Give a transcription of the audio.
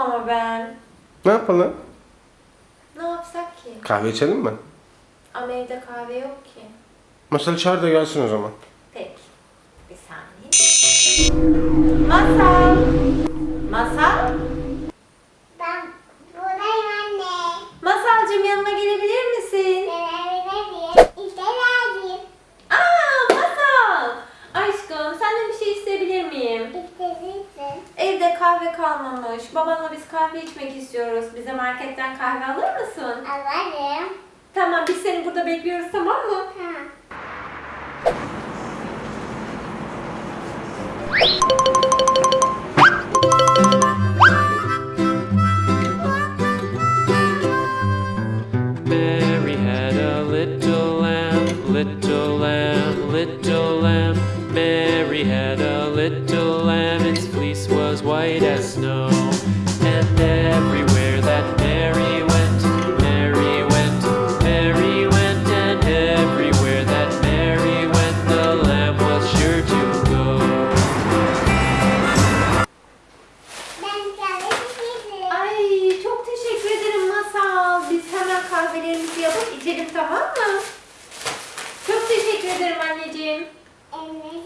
ama ben. Ne yapalım? Ne yapsak ki? Kahve içelim mi? Ama evde kahve yok ki. Masal çağır da gelsin o zaman. Peki. Bir saniye. Masal. Kahve kalmamış. Babanla biz kahve içmek istiyoruz. Bize marketten kahve alır mısın? Alırım. Tamam biz seni burada bekliyoruz tamam mı? Ha. Mary had a little lamb, little lamb, little lamb. Mary had a little kahvelerimizi yapıp içelim tamam mı? Çok teşekkür ederim anneciğim. Anneciğim.